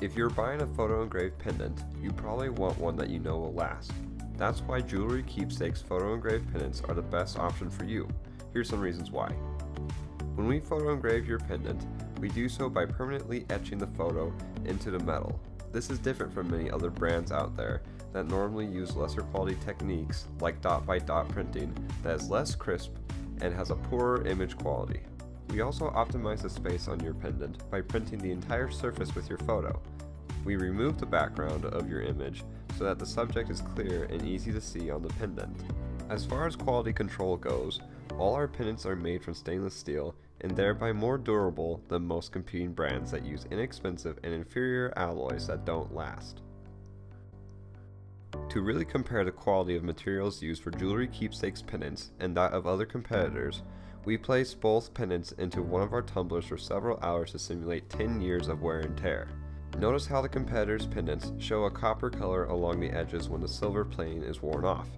If you're buying a photo engraved pendant, you probably want one that you know will last. That's why Jewelry Keepsakes photo engraved pendants are the best option for you. Here's some reasons why. When we photo engrave your pendant, we do so by permanently etching the photo into the metal. This is different from many other brands out there that normally use lesser quality techniques like dot by dot printing that is less crisp and has a poorer image quality. We also optimize the space on your pendant by printing the entire surface with your photo. We remove the background of your image so that the subject is clear and easy to see on the pendant. As far as quality control goes, all our pendants are made from stainless steel and thereby more durable than most competing brands that use inexpensive and inferior alloys that don't last. To really compare the quality of materials used for jewelry keepsakes pendants and that of other competitors, we place both pendants into one of our tumblers for several hours to simulate 10 years of wear and tear. Notice how the competitors' pendants show a copper color along the edges when the silver plating is worn off.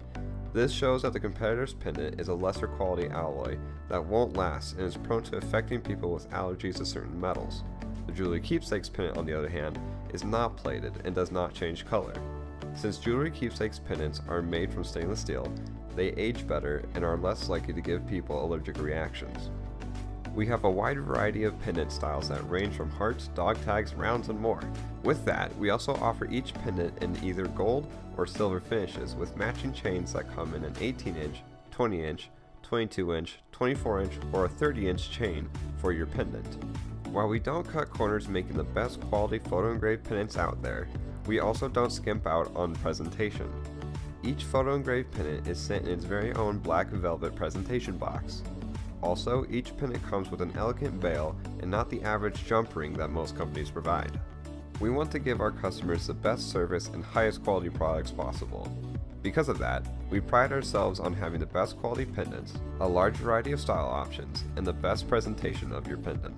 This shows that the competitor's pendant is a lesser quality alloy that won't last and is prone to affecting people with allergies to certain metals. The Jewelry Keepsakes pendant, on the other hand, is not plated and does not change color. Since Jewelry Keepsakes pendants are made from stainless steel, they age better and are less likely to give people allergic reactions. We have a wide variety of pendant styles that range from hearts, dog tags, rounds, and more. With that, we also offer each pendant in either gold or silver finishes with matching chains that come in an 18 inch, 20 inch, 22 inch, 24 inch, or a 30 inch chain for your pendant. While we don't cut corners making the best quality photo engraved pendants out there, we also don't skimp out on presentation. Each photo engraved pendant is sent in its very own black velvet presentation box. Also, each pendant comes with an elegant bail and not the average jump ring that most companies provide. We want to give our customers the best service and highest quality products possible. Because of that, we pride ourselves on having the best quality pendants, a large variety of style options, and the best presentation of your pendant.